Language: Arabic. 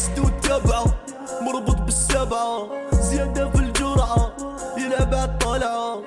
حسد وتبعه مربوط بالسبعة زيادة في الجرعة يلعب عالطلعة